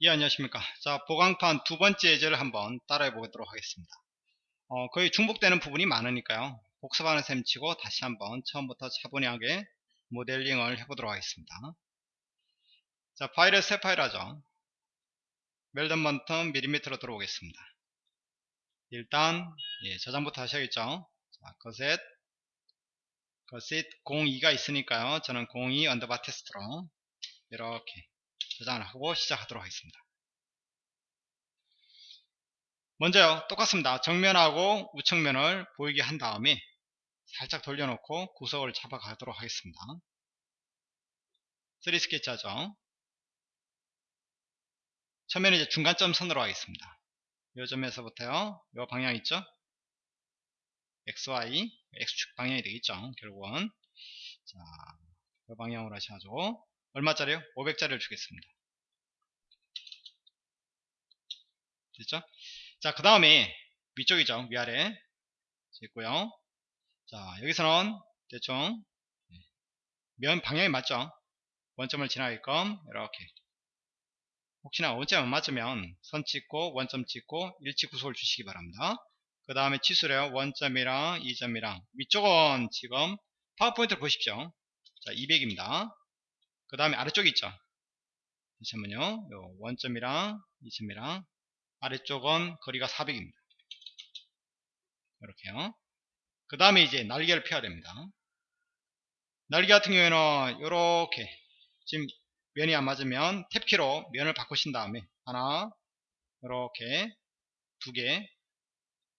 예 안녕하십니까. 자 보강판 두 번째 예제를 한번 따라해 보도록 하겠습니다. 어, 거의 중복되는 부분이 많으니까요. 복습하는 셈 치고 다시 한번 처음부터 차분하게 모델링을 해보도록 하겠습니다. 자 파일을 새 파일 하죠. weldment 밀리미터로 들어오겠습니다. 일단 예, 저장부터 하셔야겠죠? 자 gusset gusset 02가 있으니까요. 저는 02 underbar 테스트로 이렇게 저장을 하고 시작하도록 하겠습니다. 먼저요 똑같습니다. 정면하고 우측면을 보이게 한 다음에 살짝 돌려놓고 구석을 잡아가도록 하겠습니다. 3 스케치 하죠. 처음에는 이제 중간점 선으로 하겠습니다. 이 점에서부터요. 이 방향 있죠? XY, X축 방향이 되겠죠. 결국은. 자, 이 방향으로 하셔가지고 얼마짜리요? 500짜리를 주겠습니다. 됐죠? 자, 그 다음에 위쪽이죠. 위아래. 있고요. 자, 여기서는 대충 면 방향이 맞죠? 원점을 지나게끔 이렇게 혹시나 원점 안 맞으면 선 찍고 원점 찍고 일치 구속을 주시기 바랍니다. 그 다음에 치수래요. 원점이랑 2점이랑 위쪽은 지금 파워포인트를 보십시오. 자, 200입니다. 그 다음에 아래쪽에 있죠? 잠시만요. 요 원점이랑 2점이랑 아래쪽은 거리가 400입니다. 이렇게요. 그 다음에 이제 날개를 펴야 됩니다. 날개 같은 경우에는 이렇게 지금 면이 안 맞으면 탭키로 면을 바꾸신 다음에 하나 이렇게 두 개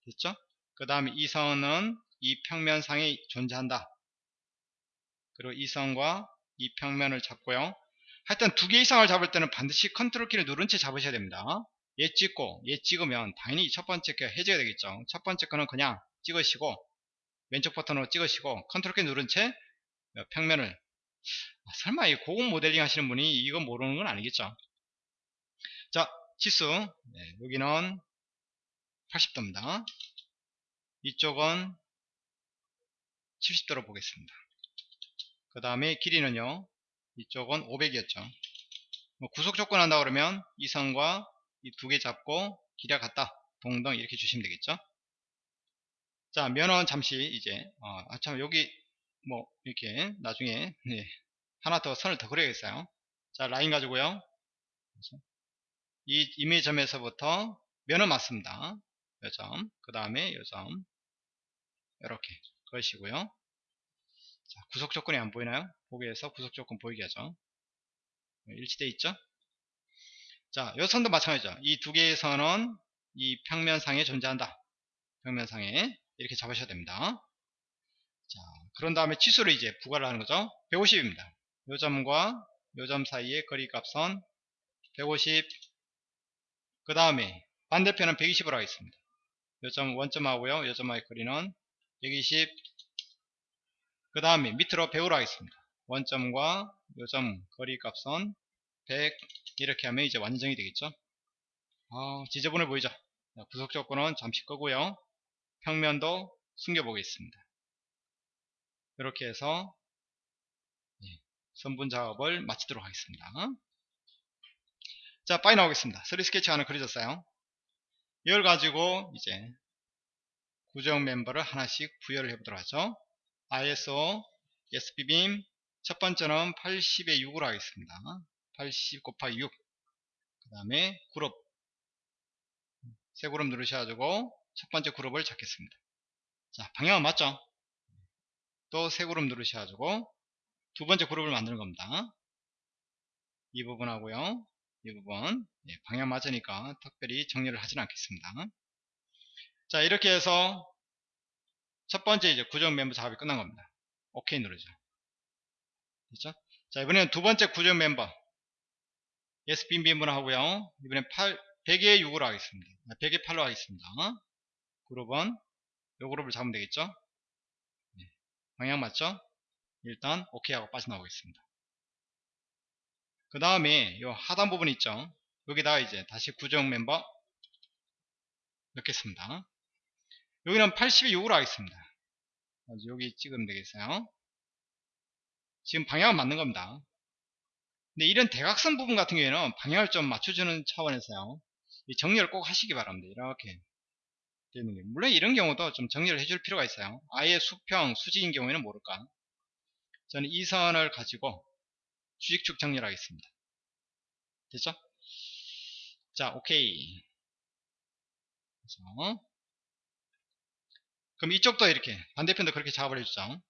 됐죠? 그 다음에 이 선은 이 평면상에 존재한다. 그리고 이 선과 이 평면을 잡고요. 하여튼 두 개 이상을 잡을 때는 반드시 컨트롤 키를 누른 채 잡으셔야 됩니다. 얘 찍고 얘 찍으면 당연히 첫 번째 게 해제가 되겠죠. 첫 번째 거는 그냥 찍으시고 왼쪽 버튼으로 찍으시고 컨트롤 키 누른 채 평면을 아, 설마 이 고급 모델링 하시는 분이 이거 모르는 건 아니겠죠. 자 치수 네, 여기는 80도입니다. 이쪽은 70도로 보겠습니다. 그 다음에 길이는요 이쪽은 500이었죠. 뭐 구속 조건 한다 그러면 이 선과 이 두 개 잡고 길이가 같다. 동등 이렇게 주시면 되겠죠. 자 면은 잠시 이제 어, 아참 여기 뭐 이렇게 나중에 네, 하나 더 선을 더 그려야겠어요. 자 라인 가지고요. 이 이미점에서부터 면은 맞습니다. 요점 그 다음에 요점 이렇게 그러시고요 자, 구속 조건이 안 보이나요? 보기에서 구속 조건 보이게 하죠. 일치돼 있죠? 자, 요 선도 마찬가지죠. 이 두 개의 선은 이 평면상에 존재한다. 평면상에 이렇게 잡으셔야 됩니다. 자, 그런 다음에 치수를 이제 부과를 하는 거죠. 150입니다. 요 점과 요 점 사이의 거리값은 150. 그 다음에 반대편은 120으로 하겠습니다. 요점 원점하고요. 요 점의 거리는 120. 그 다음에 밑으로 배우로 하겠습니다. 원점과 요점 거리 값은 100 이렇게 하면 이제 완전히 되겠죠. 아, 지저분해 보이죠. 구속 조건은 잠시 끄고요. 평면도 숨겨 보겠습니다. 이렇게 해서 예, 선분 작업을 마치도록 하겠습니다. 자, 빠이 나오겠습니다. 3 스케치 하나 그려졌어요. 이걸 가지고 이제 구정 멤버를 하나씩 부여를 해보도록 하죠. ISO SP빔 첫 번째는 80에 6으로 하겠습니다. 80 곱하기 6. 그 다음에 그룹. 세 그룹 누르셔가지고 첫 번째 그룹을 잡겠습니다. 자, 방향은 맞죠? 또 세 그룹 누르셔가지고 두 번째 그룹을 만드는 겁니다. 이 부분하고요. 이 부분. 예, 방향 맞으니까 특별히 정리를 하진 않겠습니다. 자, 이렇게 해서 첫 번째 이제 구정 멤버 작업이 끝난 겁니다. 오케이 누르죠. 됐죠? 자, 이번에는 두 번째 구정 멤버. SB 멤버를 하고요. 이번엔 8, 100에 6으로 하겠습니다. 100에 8로 하겠습니다. 그룹은 요 그룹을 잡으면 되겠죠? 네. 방향 맞죠? 일단 오케이 하고 빠져나오겠습니다. 그 다음에 요 하단 부분 있죠? 여기다가 이제 다시 구정 멤버 넣겠습니다. 여기는 82으로 하겠습니다. 여기 찍으면 되겠어요. 지금 방향은 맞는 겁니다. 근데 이런 대각선 부분 같은 경우에는 방향을 좀 맞춰주는 차원에서요. 이 정리를 꼭 하시기 바랍니다. 이렇게 되는 게 물론 이런 경우도 좀 정리를 해줄 필요가 있어요. 아예 수평, 수직인 경우에는 모를까. 저는 이 선을 가지고 수직축 정리를 하겠습니다. 됐죠? 자, 오케이. 그래서 그럼 이쪽도 이렇게 반대편도 그렇게 작업을 해주죠.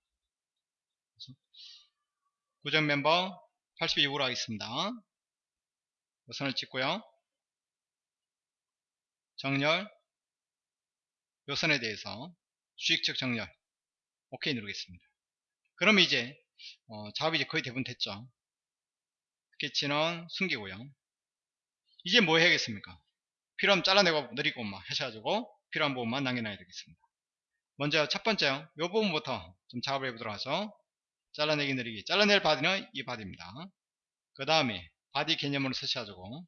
고정 멤버 82으로 하겠습니다. 선을 찍고요. 정렬 요 선에 대해서 수익적 정렬 오케이 누르겠습니다. 그럼 이제 어, 작업이 이제 거의 대부분 됐죠. 스케치는 숨기고요. 이제 뭐 해야겠습니까? 필요하면 잘라내고 늘리고 막 하셔가지고 필요한 부분만 남겨놔야 되겠습니다. 먼저 첫 번째 요 부분부터 좀 작업을 해보도록 하죠. 잘라내기 늘리기 잘라낼 body는 이 body입니다. 그 다음에 body 개념으로 쓰셔가지고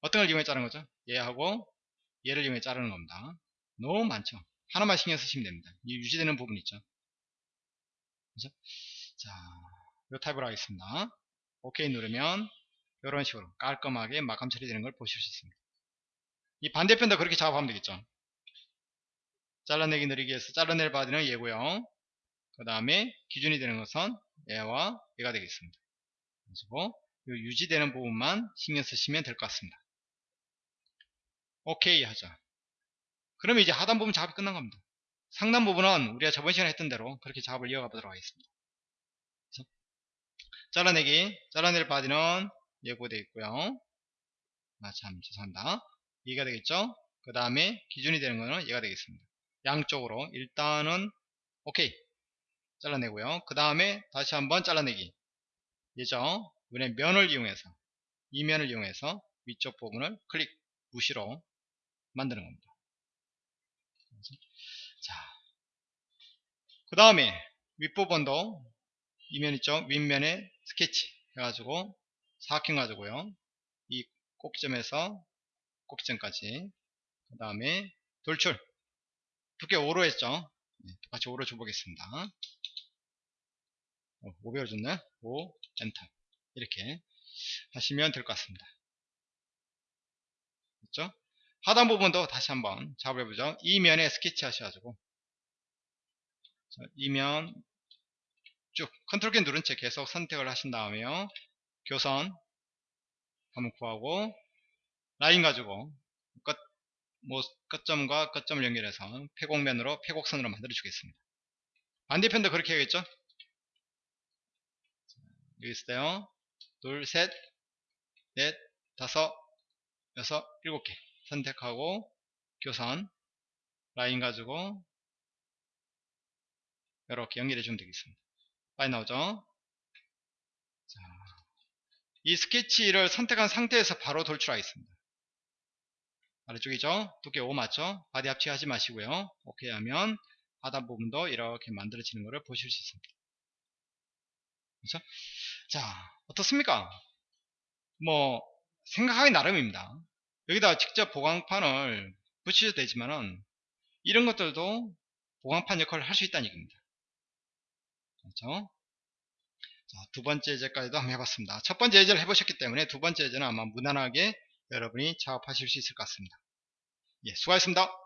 어떤 걸 이용해 자르는 거죠? 얘하고 얘를 이용해 자르는 겁니다. 너무 많죠. 하나만 신경 쓰시면 됩니다. 이 유지되는 부분 있죠. 그죠? 자, 요 타입으로 하겠습니다. 오케이 누르면 이런 식으로 깔끔하게 마감 처리되는 걸 보실 수 있습니다. 이 반대편도 그렇게 작업하면 되겠죠. 잘라내기 늘리기에서 잘라낼 body는 얘고요. 그 다음에 기준이 되는 것은 얘와 얘가 되겠습니다. 그리고 유지되는 부분만 신경 쓰시면 될 것 같습니다. 오케이 하죠. 그러면 이제 하단 부분 작업이 끝난 겁니다. 상단 부분은 우리가 저번 시간에 했던 대로 그렇게 작업을 이어가 보도록 하겠습니다. 그래서 잘라내기, 잘라낼 body는 얘가 되겠고요. 아, 참, 죄송합니다. 얘가 되겠죠? 그 다음에 기준이 되는 거는 얘가 되겠습니다. 양쪽으로 일단은 오케이 잘라내고요. 그 다음에 다시 한번 잘라내기 얘죠? 이번에 면을 이용해서 이 면을 이용해서 위쪽 부분을 클릭 무시로 만드는 겁니다. 자, 그 다음에 윗부분도 이면 있죠? 윗면에 스케치 해가지고 사각형 가지고요. 이 꼭지점에서 꼭지점까지 그 다음에 돌출 두께 5로 했죠? 네, 똑같이 5로 줘보겠습니다. 어, 5 배워줬네? 5, 엔터. 이렇게 하시면 될 것 같습니다. 그렇죠? 하단 부분도 다시 한번 잡아보죠. 이 면에 스케치 하셔가지고 이면 쭉 컨트롤 키 누른 채 계속 선택을 하신 다음에 요. 교선 한번 구하고 라인 가지고 끝, 뭐 끝점과 끝점을 연결해서 폐곡면으로 폐곡선으로 만들어 주겠습니다. 반대편도 그렇게 해야겠죠? 여기 있어요. 둘, 셋, 넷, 다섯, 여섯, 일곱 개 선택하고 교선 라인 가지고 이렇게 연결해 주면 되겠습니다. 빨리 나오죠? 자, 이 스케치를 선택한 상태에서 바로 돌출하겠습니다. 아래쪽이죠? 두께 5 맞죠? body 합치하지 마시고요. 오케이 하면 하단 부분도 이렇게 만들어지는 것을 보실 수 있습니다. 그렇죠? 자, 어떻습니까? 뭐 생각하기 나름입니다. 여기다 직접 보강판을 붙이셔도 되지만은 이런 것들도 보강판 역할을 할 수 있다는 얘기입니다. 그렇죠? 자, 두 번째 예제까지도 한번 해봤습니다. 첫 번째 예제를 해보셨기 때문에 두 번째 예제는 아마 무난하게 여러분이 작업하실 수 있을 것 같습니다. 예, 수고하셨습니다.